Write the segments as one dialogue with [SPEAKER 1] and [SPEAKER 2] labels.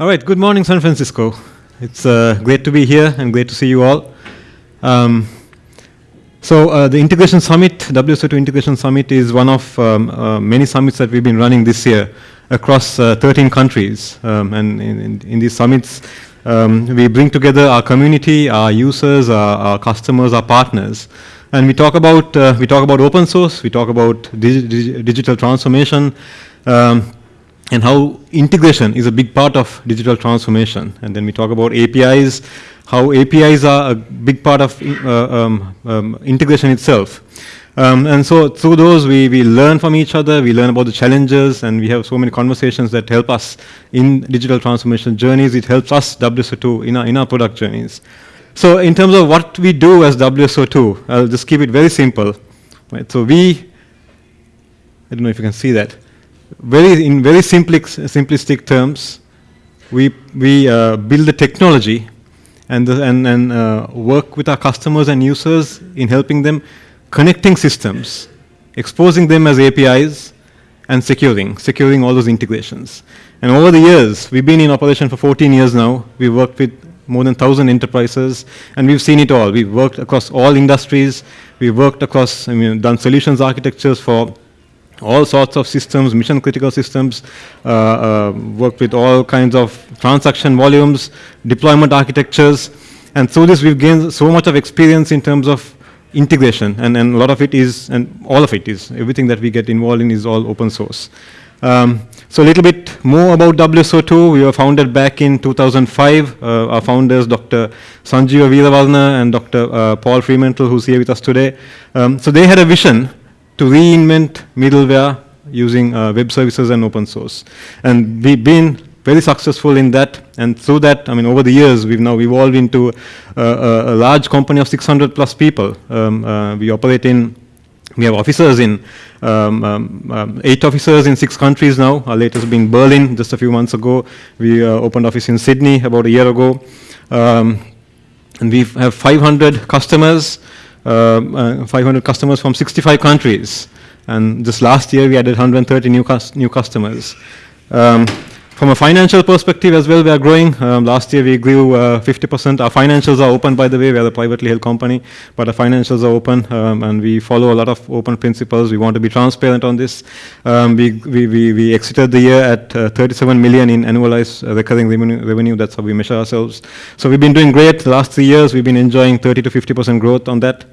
[SPEAKER 1] All right, good morning, San Francisco. It's uh, great to be here and great to see you all. Um, so uh, the Integration Summit, WSO2 Integration Summit is one of um, uh, many summits that we've been running this year across uh, 13 countries. Um, and in, in, in, these summits, um, we bring together our community, our users, our, our customers, our partners. And we talk about, uh, we talk about open source, we talk about digi digital transformation, um, and how integration is a big part of digital transformation. And then we talk about APIs, how APIs are a big part of uh, um, um, integration itself. Um, and so through those, we, we learn from each other, we learn about the challenges, and we have so many conversations that help us in digital transformation journeys. It helps us, WSO2, in our, in our product journeys. So in terms of what we do as WSO2, I'll just keep it very simple. Right? So we, I don't know if you can see that, very in very simplistic terms, we, we uh, build the technology and, the, and, and uh, work with our customers and users in helping them connecting systems, exposing them as APIs, and securing, securing all those integrations. And over the years, we've been in operation for 14 years now. We've worked with more than 1,000 enterprises, and we've seen it all. We've worked across all industries. We've worked across, I mean, done solutions architectures for all sorts of systems, mission critical systems, uh, uh, worked with all kinds of transaction volumes, deployment architectures, and through this we've gained so much of experience in terms of integration, and, and a lot of it is, and all of it is, everything that we get involved in is all open source. Um, so a little bit more about WSO2. We were founded back in 2005. Uh, our founders, Dr. Sanjiva Weerawarana and Dr. Uh, Paul Fremantle, who's here with us today. Um, so they had a vision to reinvent middleware using uh, web services and open source. And we've been very successful in that. And through that, I mean, over the years, we've now evolved into uh, a, a, large company of 600 plus people. Um, uh, we operate in, we have officers in, um, um, um, eight officers in six countries now. Our latest being Berlin just a few months ago. We uh, opened office in Sydney about a year ago. Um, and we have 500 customers. Um, uh, 500 customers from 65 countries. And just last year, we added 130 new, cus new customers. Um, from a financial perspective as well, we are growing. Um, last year we grew 50%. Uh, our financials are open, by the way. We are a privately held company, but our financials are open, um, and we follow a lot of open principles. We want to be transparent on this. Um, we, we, we, we, exited the year at uh, 37 million in annualized uh, recurring revenue. That's how we measure ourselves. So we've been doing great. The last three years, we've been enjoying 30 to 50% growth on that.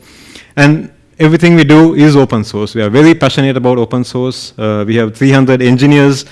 [SPEAKER 1] And everything we do is open source. We are very passionate about open source. Uh, we have 300 engineers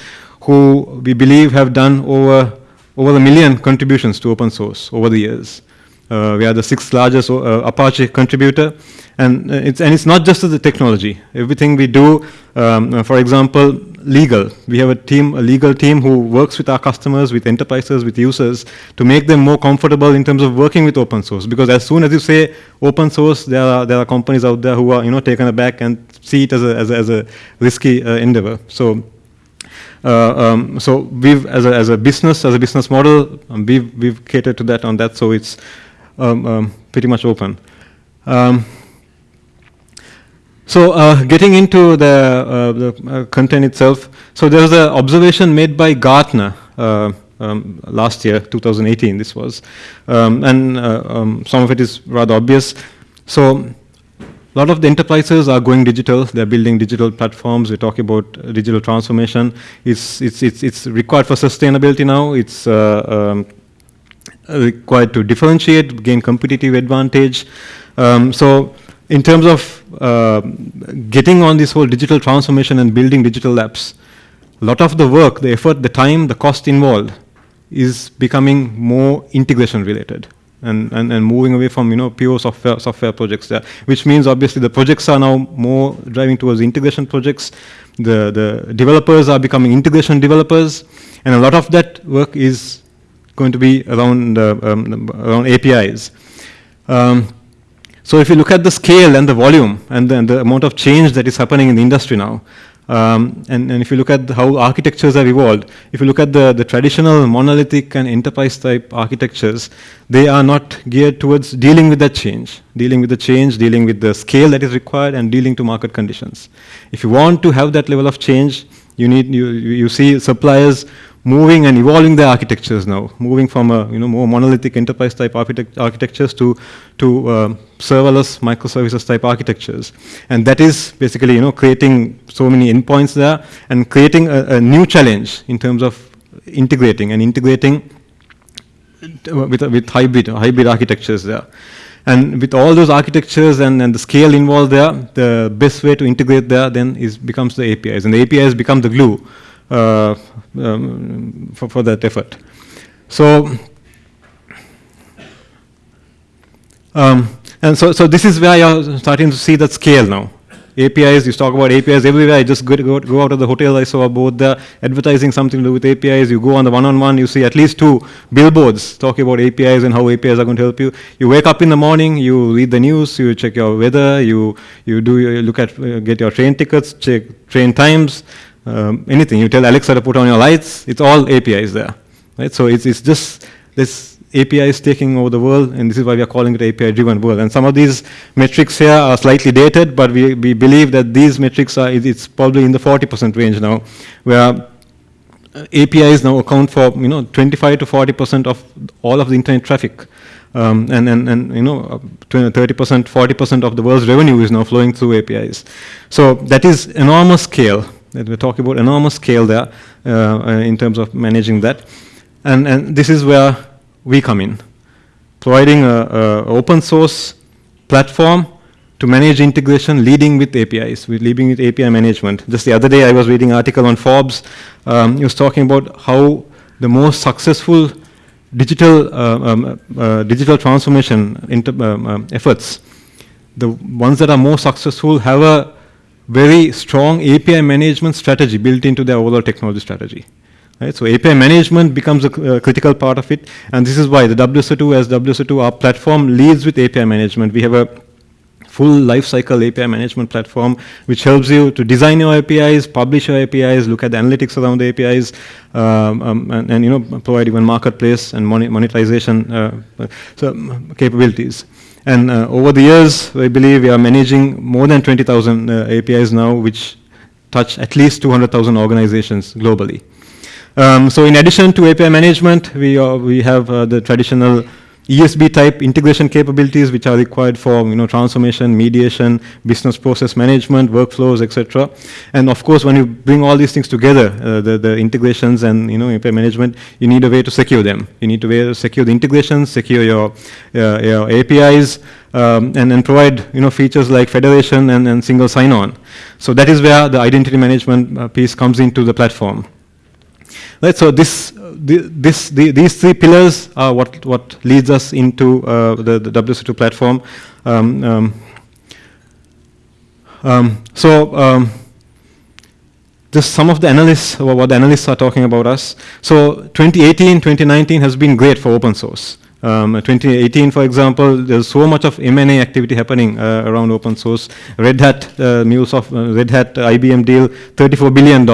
[SPEAKER 1] who we believe have done over, over a million contributions to open source over the years. Uh, we are the sixth largest uh, Apache contributor. And uh, it's, and it's not just the technology. Everything we do, um, uh, for example, legal. We have a team, a legal team who works with our customers, with enterprises, with users to make them more comfortable in terms of working with open source. Because as soon as you say open source, there are, there are companies out there who are you know, taken aback and see it as a, as a, as a risky uh, endeavor. So um, so we've, as a, as a business, as a business model, um, we've, we've catered to that on that, so it's um, um pretty much open. Um, so uh, getting into the, uh, the uh, content itself, so there was an observation made by Gartner uh, um, last year, 2018 this was, and uh, some of it is rather obvious. So a lot of the enterprises are going digital. They're building digital platforms. We talk about digital transformation. It's, it's, it's, it's required for sustainability now. It's uh, um, required to differentiate, gain competitive advantage. Um, so in terms of uh, getting on this whole digital transformation and building digital apps, a lot of the work, the effort, the time, the cost involved is becoming more integration related and, and, and moving away from you know pure software software projects there, which means obviously the projects are now more driving towards integration projects. The the developers are becoming integration developers, and a lot of that work is going to be around uh, um, around APIs. Um, so if you look at the scale and the volume and the, and the amount of change that is happening in the industry now, um, and, and, if you look at how architectures have evolved, if you look at the, the traditional monolithic and enterprise type architectures, they are not geared towards dealing with that change, dealing with the change, dealing with the scale that is required, and dealing to market conditions. If you want to have that level of change, you need you, you see suppliers moving and evolving their architectures now, moving from a you know more monolithic enterprise type architect architectures to to uh, serverless microservices type architectures, and that is basically you know creating so many endpoints there and creating a, a new challenge in terms of integrating and integrating with with hybrid hybrid architectures there. And with all those architectures and, and the scale involved there, the best way to integrate there then is becomes the APIs. And the APIs become the glue uh, um, for, for that effort. So, um, and so, so this is where you're starting to see that scale now. APIs, you talk about APIs everywhere. I just go, go, go out of the hotel, I saw both the advertising something to do with APIs. You go on the one-on-one, you see at least two billboards talking about APIs and how APIs are going to help you. You wake up in the morning, you read the news, you check your weather, you, you do you look at, uh, get your train tickets, check train times, um, anything. You tell Alexa to put on your lights, it's all APIs there. Right? So it's, it's just this API is taking over the world, and this is why we are calling it API-driven world. And some of these metrics here are slightly dated, but we, we believe that these metrics are, it's probably in the 40% range now, where APIs now account for, you know, 25 to 40% of all of the internet traffic. Um, and, and, and, you know, 30%, 40% of the world's revenue is now flowing through APIs. So that is enormous scale. That we're talking about enormous scale there uh, in terms of managing that. And, and this is where we come in, providing a, open source platform to manage integration, leading with APIs, with leading with API management. Just the other day, I was reading an article on Forbes. Um, he was talking about how the most successful digital uh, um, uh, digital transformation um, um, efforts, the ones that are more successful, have a very strong API management strategy built into their overall technology strategy. Right? So API management becomes a uh, critical part of it, and this is why the WSO2 as WSO2 our platform leads with API management. We have a full lifecycle API management platform, which helps you to design your APIs, publish your APIs, look at the analytics around the APIs, um, um, and, and, you know provide even marketplace and monetization uh, so um, capabilities. And uh, over the years, I believe we are managing more than 20,000 uh, APIs now, which touch at least 200,000 organizations globally. Um, so in addition to API management, we, we have uh, the traditional ESB type integration capabilities which are required for you know, transformation, mediation, business process management, workflows, etc. And of course, when you bring all these things together, uh, the, the integrations and you know, API management, you need a way to secure them. You need to secure the integrations, secure your, uh, your APIs, um, and, and provide you know, features like federation and, and single sign-on. So that is where the identity management uh, piece comes into the platform. Right, so this, this, the, these three pillars are what, what leads us into uh, the, the WSO2 platform. Um, um, um, so um, just some of the analysts, what the analysts are talking about us. So 2018, 2019 has been great for open source. Um, 2018, for example, there's so much of M&A activity happening uh, around open source. Red Hat, uh, MuleSoft, uh, Red Hat IBM deal, $34 billion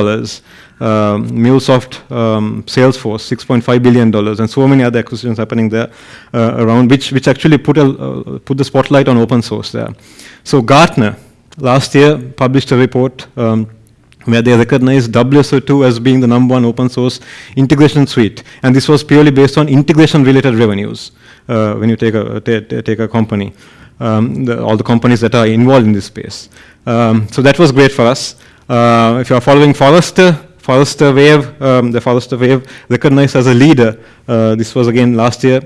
[SPEAKER 1] um, MuleSoft, um, Salesforce, $6.5 billion, and so many other acquisitions happening there uh, around, which, which actually put, a, uh, put the spotlight on open source there. So Gartner last year published a report um, where they recognized WSO2 as being the number one open source integration suite. And this was purely based on integration related revenues uh, when you take a, take a company, um, the, all the companies that are involved in this space. Um, so that was great for us. Uh, if you are following Forrester, Forrester Wave, um, the Forrester Wave recognized as a leader. Uh, this was again last year,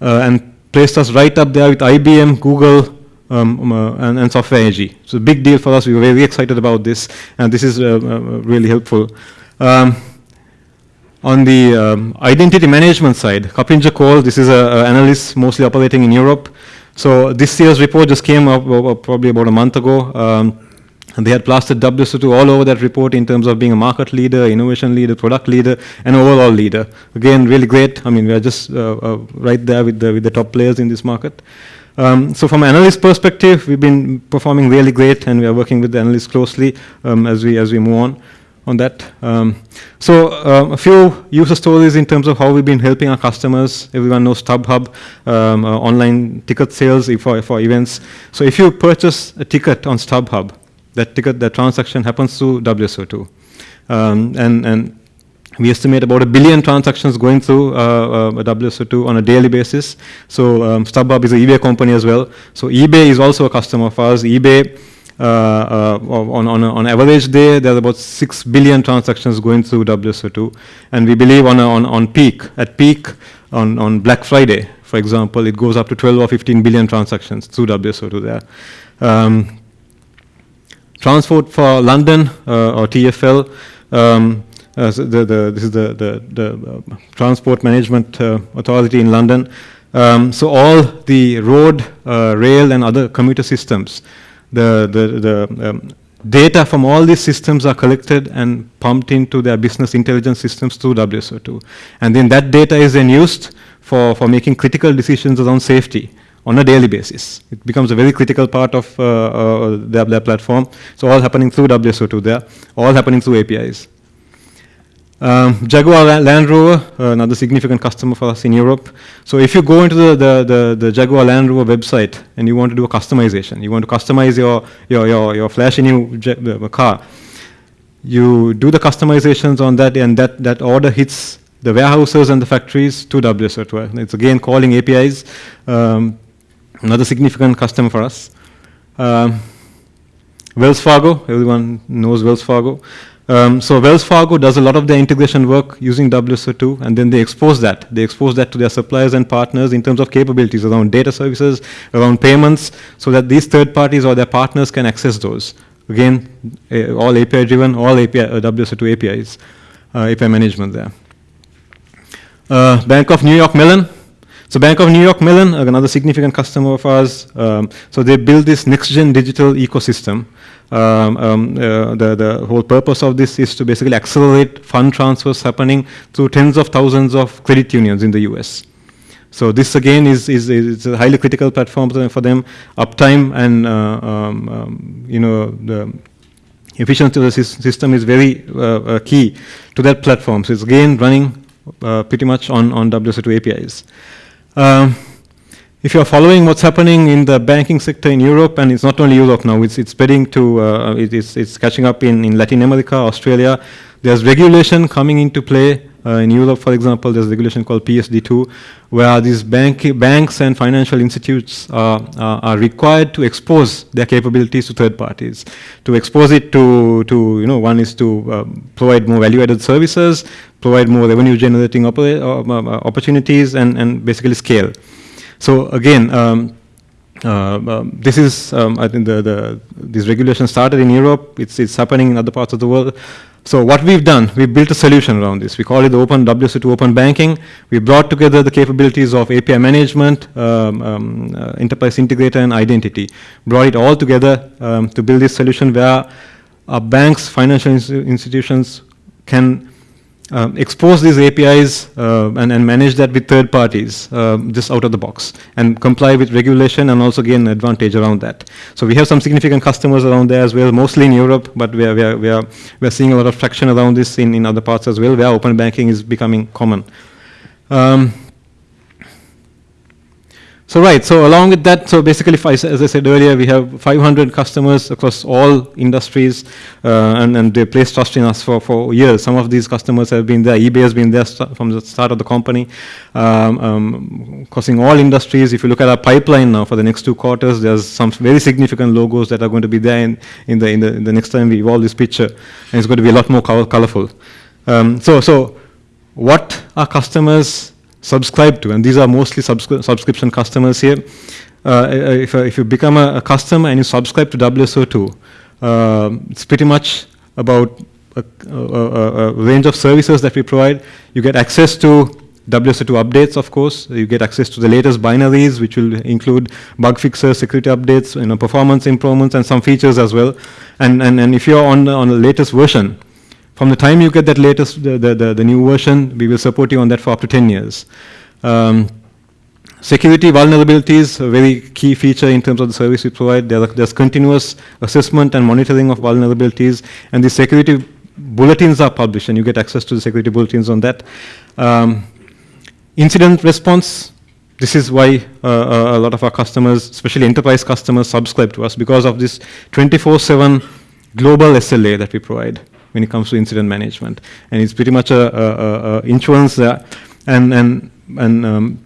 [SPEAKER 1] uh, and placed us right up there with IBM, Google, um, um, uh, and, and, Software AG. So big deal for us. We were very excited about this, and this is uh, uh, really helpful. Um, on the um, identity management side, KuppingerCole, this is an analyst mostly operating in Europe. So this year's report just came up probably about a month ago. Um, and they had plastered WSO2 all over that report in terms of being a market leader, innovation leader, product leader, and overall leader. Again, really great. I mean, we are just uh, uh, right there with the, with the top players in this market. Um, so from an analyst perspective, we've been performing really great, and we are working with the analysts closely um, as, we, as we move on on that. Um, so uh, a few user stories in terms of how we've been helping our customers. Everyone knows StubHub, um, uh, online ticket sales for, for events. So if you purchase a ticket on StubHub, that ticket, that transaction happens through WSO2. Um, and, and we estimate about a billion transactions going through uh, uh, WSO2 on a daily basis. So um, StubHub is an eBay company as well. So eBay is also a customer of ours. eBay, uh, uh on, on, on average day, there are about 6 billion transactions going through WSO2. And we believe on, a, on, on peak, at peak, on, on Black Friday, for example, it goes up to 12 or 15 billion transactions through WSO2 there. Um, transport for London uh, or TFL, um, uh, the, the, this is the, the, the uh, Transport Management uh, Authority in London. Um, so all the road, rail, and other commuter systems, the, the, the um, data from all these systems are collected and pumped into their business intelligence systems through WSO2. And then that data is then used for, for making critical decisions around safety on a daily basis. It becomes a very critical part of uh, uh, their, their platform. So all happening through WSO2 there, all happening through APIs. Um, Jaguar Land Rover, uh, another significant customer for us in Europe. So if you go into the, the, the, the, Jaguar Land Rover website and you want to do a customization, you want to customize your, your, your, your flashy new uh, car, you do the customizations on that and that, that order hits the warehouses and the factories to WSO2. It's again calling APIs, um, another significant customer for us. Um, Wells Fargo, everyone knows Wells Fargo. Um, so Wells Fargo does a lot of their integration work using WSO2, and then they expose that. They expose that to their suppliers and partners in terms of capabilities around data services, around payments, so that these third parties or their partners can access those. Again, uh, all API driven, all API, uh, WSO2 APIs, uh, API management there. Uh, Bank of New York Mellon. So Bank of New York Mellon, another significant customer of ours. Um, so they build this next-gen digital ecosystem um, um, uh, the, the whole purpose of this is to basically accelerate fund transfers happening through tens of thousands of credit unions in the US. So this again is, is, is a highly critical platform for them. Uptime and uh, um, um, you know the efficiency of the system is very uh, uh, key to that platform. So it's again running uh, pretty much on, on WSO2 APIs. Um, if you're following what's happening in the banking sector in Europe, and it's not only Europe now, it's, it's spreading to, uh, it, it's, it's catching up in, in Latin America, Australia. There's regulation coming into play. Uh, in Europe, for example, there's a regulation called PSD2, where these bank, banks and financial institutes are, are required to expose their capabilities to third parties. To expose it to, to you know, one is to um, provide more value-added services, provide more revenue-generating uh, uh, opportunities, and, and basically scale. So again, um, um, this is, um, I think, the, the, this regulation started in Europe. It's, it's happening in other parts of the world. So what we've done, we built a solution around this. We call it the Open WSO2 Open Banking. We brought together the capabilities of API management, um, um, uh, enterprise integrator, and identity. Brought it all together um, to build this solution where our banks, financial institutions can um, expose these APIs uh, and, and, manage that with third parties um, just out of the box and comply with regulation and also gain advantage around that. So we have some significant customers around there as well, mostly in Europe, but we are, we are, we are, we are seeing a lot of traction around this in, in other parts as well, where open banking is becoming common. Um, so right, so along with that, so basically, as I said earlier, we have 500 customers across all industries, uh, and, and they place trust in us for, for years. Some of these customers have been there. eBay has been there from the start of the company, um, um, crossing all industries. If you look at our pipeline now for the next two quarters, there's some very significant logos that are going to be there in, in, the, in, the, in the next time we evolve this picture, and it's going to be a lot more colorful. Um, so, so what are customers subscribe to, and these are mostly subscri subscription customers here. Uh, if, if you become a, a, customer and you subscribe to WSO2, uh, it's pretty much about a, a, a, range of services that we provide. You get access to WSO2 updates, of course. You get access to the latest binaries, which will include bug fixes, security updates, you know, performance improvements, and some features as well. And, and, and if you're on, on the latest version, from the time you get that latest, the, the, the, the new version, we will support you on that for up to 10 years. Um, security vulnerabilities, a very key feature in terms of the service we provide. There, there's continuous assessment and monitoring of vulnerabilities, and the security bulletins are published, and you get access to the security bulletins on that. Um, incident response, this is why uh, uh a lot of our customers, especially enterprise customers, subscribe to us because of this 24-7 global SLA that we provide. When it comes to incident management. And it's pretty much a, a, a insurance and, and, and um,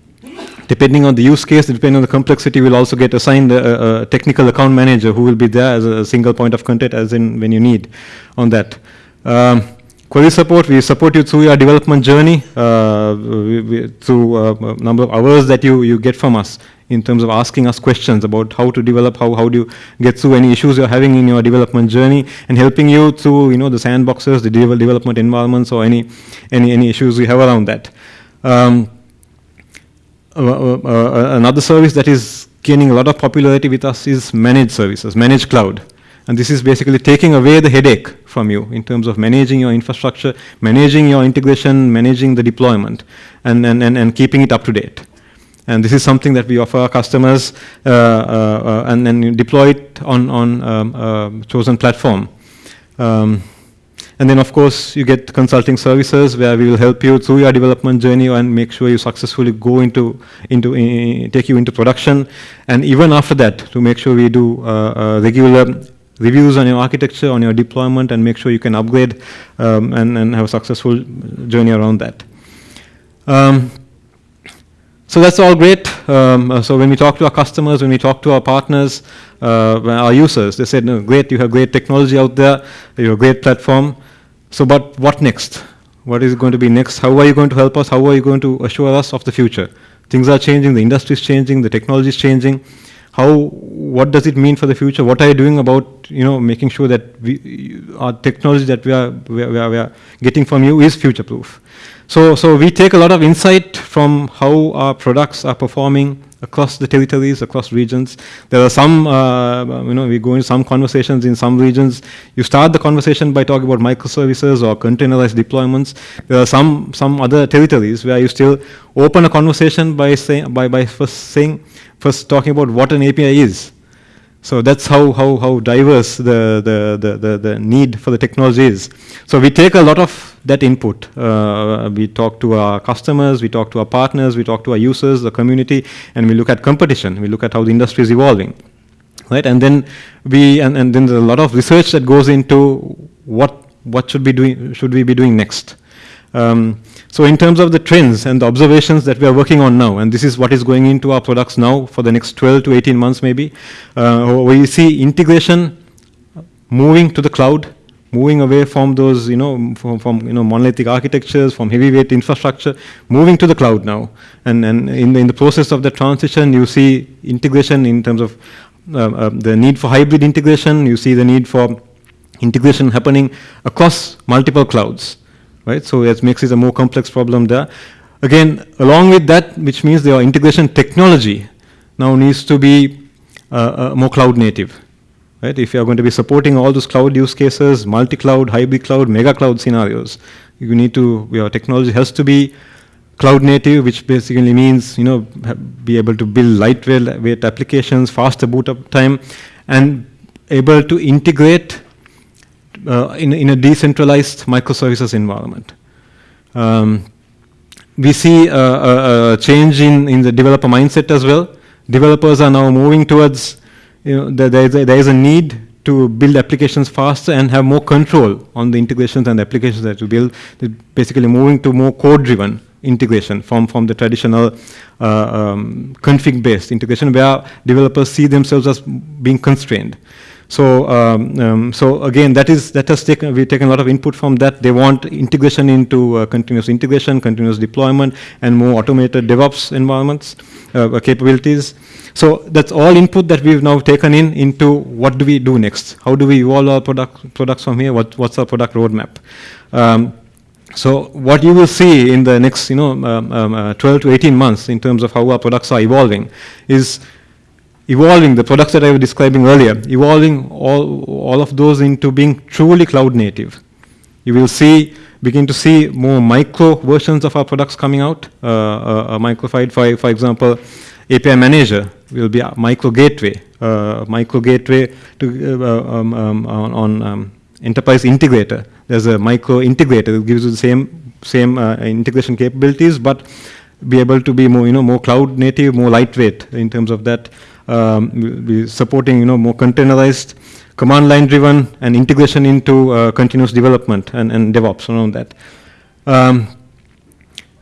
[SPEAKER 1] depending on the use case, depending on the complexity, we'll also get assigned a, a, technical account manager who will be there as a single point of contact as in when you need on that. Um, query support, we support you through your development journey, uh, we, we, through a uh, number of hours that you, you get from us in terms of asking us questions about how to develop, how, how do you get through any issues you're having in your development journey, and helping you through you know, the sandboxes, the development environments, or any, any, any issues we have around that. Um, uh, uh, uh, another service that is gaining a lot of popularity with us is managed services, managed cloud. And this is basically taking away the headache from you in terms of managing your infrastructure, managing your integration, managing the deployment, and, and, and, and keeping it up to date. And this is something that we offer our customers uh, uh, and then deploy it on, on um, uh, chosen platform. Um, and then, of course, you get consulting services where we will help you through your development journey and make sure you successfully go into, into uh, take you into production. And even after that, to make sure we do uh, uh, regular reviews on your architecture, on your deployment, and make sure you can upgrade um, and, and have a successful journey around that. Um, so that's all great. Um, uh, so when we talk to our customers, when we talk to our partners, uh, our users, they said, no, great, you have great technology out there, you have a great platform. So but what next? What is going to be next? How are you going to help us? How are you going to assure us of the future? Things are changing, the industry is changing, the technology is changing. How, what does it mean for the future? What are you doing about, you know, making sure that we, our technology that we are, we are, we are getting from you is future-proof? So, so we take a lot of insight from how our products are performing across the territories, across regions. There are some, uh, you know, we go into some conversations in some regions. You start the conversation by talking about microservices or containerized deployments. There are some, some other territories where you still open a conversation by, saying, by, by first saying, first talking about what an API is. So that's how, how, how diverse the, the, the, the, the need for the technology is. So we take a lot of that input. Uh, we talk to our customers, we talk to our partners, we talk to our users, the community, and we look at competition. We look at how the industry is evolving. Right? And then we and, and then there's a lot of research that goes into what what should be doing should we be doing next. Um, so in terms of the trends and the observations that we are working on now, and this is what is going into our products now for the next 12 to 18 months maybe, uh, we see integration moving to the cloud, moving away from those, you know, from, from, you know, monolithic architectures, from heavyweight infrastructure, moving to the cloud now. And, and in, the, in the process of the transition, you see integration in terms of uh, uh, the need for hybrid integration, you see the need for integration happening across multiple clouds right? So it makes it a more complex problem there. Again, along with that, which means the integration technology now needs to be uh, uh, more cloud native. Right? If you are going to be supporting all those cloud use cases, multi-cloud, hybrid cloud, mega cloud scenarios, you need to, your technology has to be cloud native, which basically means, you know, be able to build lightweight applications, faster boot up time, and able to integrate uh, in, in a decentralized microservices environment. Um, we see a, a, a, change in, in the developer mindset as well. Developers are now moving towards, you know, there, there, is a, there is a need to build applications faster and have more control on the integrations and the applications that you build. They're basically moving to more code-driven integration from, from the traditional uh, um, config-based integration where developers see themselves as being constrained. So, um, um, so again, that is that has taken we've taken a lot of input from that. They want integration into uh, continuous integration, continuous deployment, and more automated DevOps environments uh, capabilities. So that's all input that we've now taken in into what do we do next? How do we evolve our product products from here? What, what's our product roadmap? Um, so what you will see in the next, you know, um, um, uh, 12 to 18 months in terms of how our products are evolving is evolving the products that I was describing earlier, evolving all, all of those into being truly cloud native. You will see, begin to see more micro versions of our products coming out. Uh, uh, microfied, for, for example, API Manager will be a micro gateway, uh, micro gateway to, uh, um, um, on, on um, Enterprise Integrator. There's a micro integrator that gives you the same, same uh, integration capabilities, but be able to be more, you know, more cloud native, more lightweight in terms of that um, be supporting you know more containerized command line driven, and integration into uh, continuous development and, and DevOps around that. Um,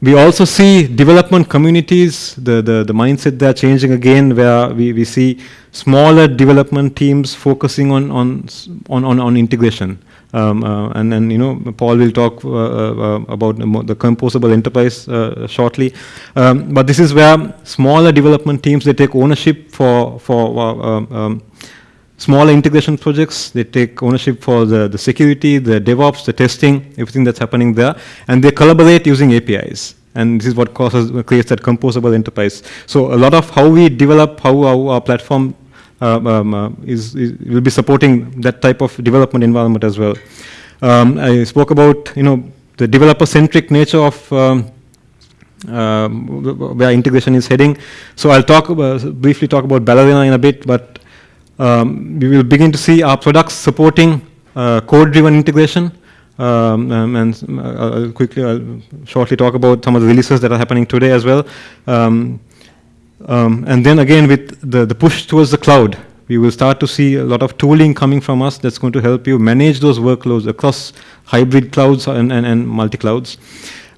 [SPEAKER 1] we also see development communities, the, the, the mindset they're changing again, where we, we see smaller development teams focusing on, on, on, on, on integration. Um, uh, and then, you know, Paul will talk uh, uh, about the composable enterprise uh, shortly. Um, but this is where smaller development teams, they take ownership for, for um, um smaller integration projects. They take ownership for the, the security, the DevOps, the testing, everything that's happening there, and they collaborate using APIs. And this is what causes, creates that composable enterprise. So a lot of how we develop, how our, platform um, uh, is, is, will be supporting that type of development environment as well. Um, I spoke about, you know, the developer-centric nature of um, uh, where integration is heading. So I'll talk about, briefly talk about Ballerina in a bit, but um, we will begin to see our products supporting uh, code-driven integration. Um, um, and uh, I'll quickly, I'll shortly talk about some of the releases that are happening today as well. Um, um, and then again, with the, the push towards the cloud, we will start to see a lot of tooling coming from us that's going to help you manage those workloads across hybrid clouds and, and, and multi-clouds.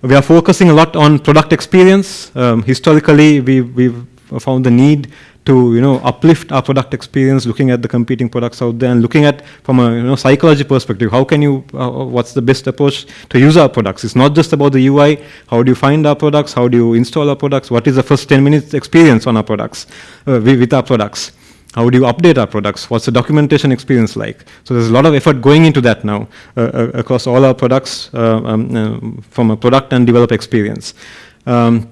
[SPEAKER 1] We are focusing a lot on product experience. Um, historically, we, we've found the need to you know uplift our product experience, looking at the competing products out there, and looking at from a you know psychology perspective, how can you, uh, what's the best approach to use our products? It's not just about the UI. How do you find our products? How do you install our products? What is the first 10 minutes experience on our products, uh, with our products? How do you update our products? What's the documentation experience like? So there's a lot of effort going into that now uh, uh across all our products uh, um, uh, from a product and developer experience. Um,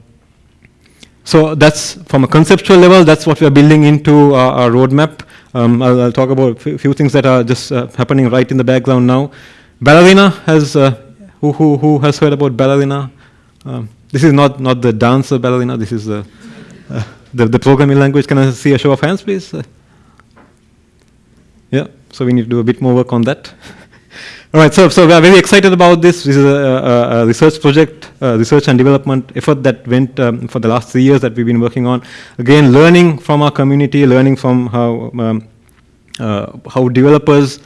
[SPEAKER 1] so that's from a conceptual level, that's what we are building into our, our roadmap. Um, I'll, I'll, talk about a few things that are just uh, happening right in the background now. Ballerina has, uh, who, who, who has heard about Ballerina? Um, this is not, not the dancer Ballerina, this is the, uh, the, the, programming language. Can I see a show of hands, please? Uh, yeah, so we need to do a bit more work on that. All right, so, so we are very excited about this. This is a, a, a research project, research and development effort that went um, for the last three years that we've been working on. Again, learning from our community, learning from how, um, uh, how developers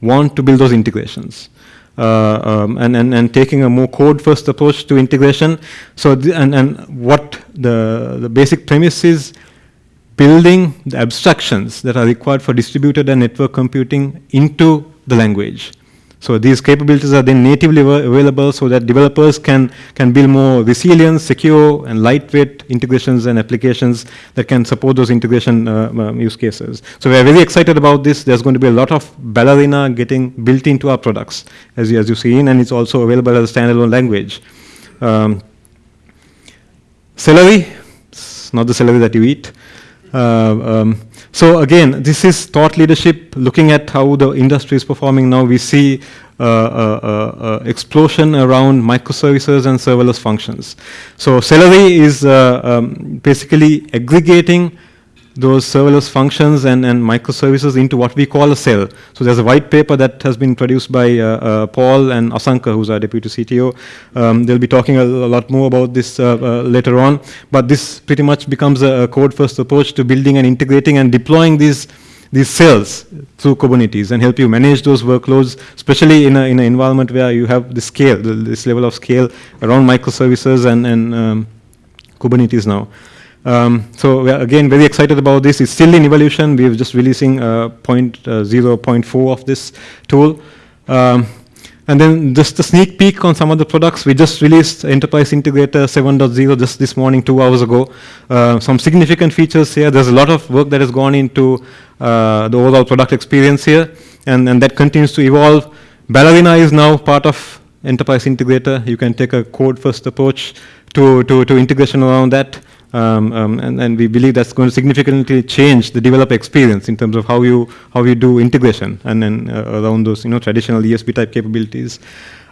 [SPEAKER 1] want to build those integrations. Uh, um, and, and, and taking a more code-first approach to integration. So, and, and what the, the basic premise is, building the abstractions that are required for distributed and network computing into the language. So these capabilities are then natively available so that developers can, can build more resilient, secure, and lightweight integrations and applications that can support those integration uh, um, use cases. So we're very excited about this. There's going to be a lot of Ballerina getting built into our products, as you, as you've seen, and it's also available as a standalone language. Um, Cellery, it's not the celery that you eat. Uh, um, so again, this is thought leadership, looking at how the industry is performing now. We see uh, uh, uh, explosion around microservices and serverless functions. So Cellery is uh, um, basically aggregating those serverless functions and, and microservices into what we call a cell. So there's a white paper that has been produced by uh, uh, Paul and Asanka, who's our deputy CTO. Um, they'll be talking a, a, lot more about this uh, uh, later on. But this pretty much becomes a, a code-first approach to building and integrating and deploying these these cells through Kubernetes and help you manage those workloads, especially in, a, in an environment where you have the scale, this level of scale around microservices and, and um, Kubernetes now. Um, so we are again very excited about this. It's still in evolution. We're just releasing uh, point, uh, 0.4 of this tool. Um, and then just a sneak peek on some of the products. We just released Enterprise Integrator 7.0 just this morning, two hours ago. Uh, some significant features here. There's a lot of work that has gone into uh, the overall product experience here, and, and that continues to evolve. Ballerina is now part of Enterprise Integrator. You can take a code-first approach to, to, to integration around that. Um, um, and, and, we believe that's going to significantly change the developer experience in terms of how you how you do integration and then uh, around those you know traditional ESB type capabilities.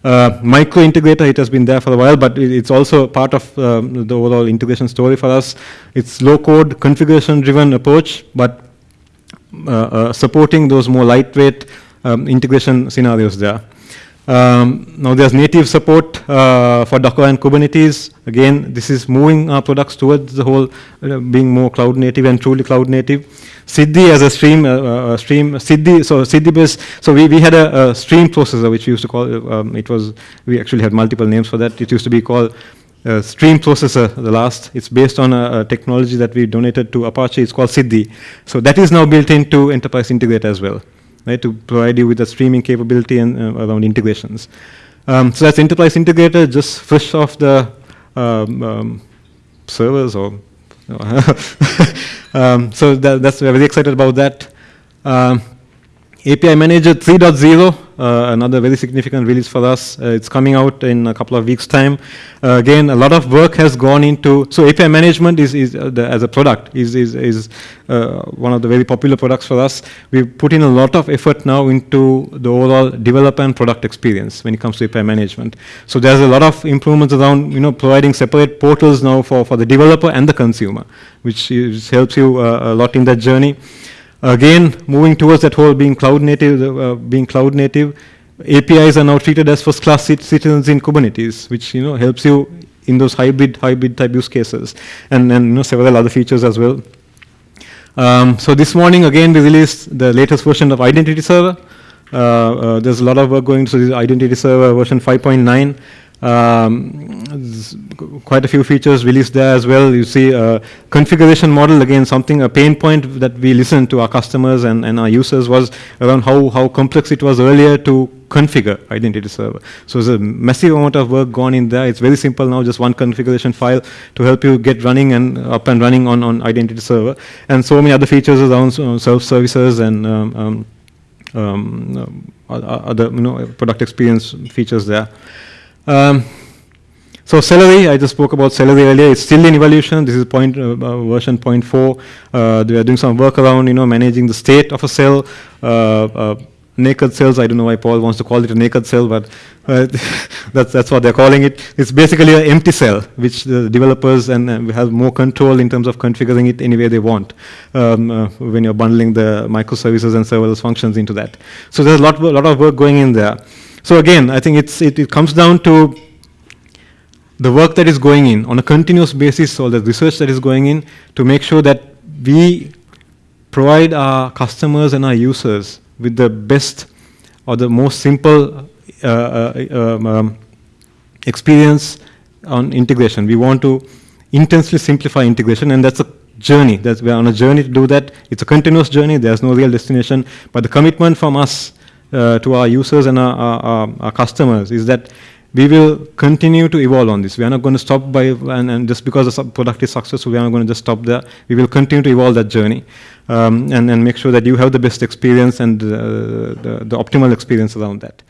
[SPEAKER 1] Uh, micro integrator, it has been there for a while, but it's also part of um, the overall integration story for us. It's low code configuration driven approach, but uh, uh supporting those more lightweight um, integration scenarios there. Um, now there's native support uh, for Docker and Kubernetes. Again, this is moving our products towards the whole uh, being more cloud native and truly cloud native. Siddhi as a stream, uh, uh stream Siddhi, so Siddhi based, so we, we had a, a stream processor which we used to call, um, it was, we actually had multiple names for that. It used to be called uh, stream processor, the last. It's based on a, a, technology that we donated to Apache. It's called Siddhi. So that is now built into Enterprise Integrator as well, right, to provide you with the streaming capability and uh, around integrations. Um, so that's Enterprise Integrator, just fresh off the um, um, servers or um, so that, that's we're very excited about that. Um, API Manager 3.0, uh, another very significant release for us. Uh, it's coming out in a couple of weeks' time. Uh, again, a lot of work has gone into, so API management is, is uh, the, as a product is, is, is uh, one of the very popular products for us. We've put in a lot of effort now into the overall developer and product experience when it comes to API management. So there's a lot of improvements around, you know, providing separate portals now for, for the developer and the consumer, which is, helps you uh, a lot in that journey. Again, moving towards that whole being cloud native, uh, being cloud native, APIs are now treated as first class citizens in Kubernetes, which you know helps you in those hybrid hybrid type use cases, and and you know several other features as well. Um, so this morning again we released the latest version of Identity Server. Uh, uh, there's a lot of work going. So this Identity Server version 5.9. Um, quite a few features released there as well. You see uh, configuration model, again, something, a pain point that we listened to our customers and, and our users was around how, how complex it was earlier to configure identity server. So there's a massive amount of work gone in there. It's very simple now, just one configuration file to help you get running and up and running on, on identity server. And so many other features around uh, self-services and um, um, um, other you know, product experience features there. Um, so Cellery, I just spoke about Cellery earlier. It's still in evolution. This is point uh, uh version 0.4. Uh, they are doing some work around, you know, managing the state of a cell. Uh, uh naked cells. I don't know why Paul wants to call it a naked cell, but uh, that's that's what they're calling it. It's basically an empty cell, which the developers and have more control in terms of configuring it any way they want um, when you're bundling the microservices and serverless functions into that. So there's a lot, a lot of work going in there. So again, I think it's, it, it comes down to the work that is going in on a continuous basis or the research that is going in to make sure that we provide our customers and our users with the best or the most simple uh, uh, um, um, experience on integration. We want to intensely simplify integration and that's a journey. That's, we're on a journey to do that. It's a continuous journey. There's no real destination. But the commitment from us uh, to our users and our, our, our, customers is that we will continue to evolve on this. We are not going to stop by, and, and just because the product is successful, we are not going to just stop there. We will continue to evolve that journey um, and, and make sure that you have the best experience and uh, the, the optimal experience around that.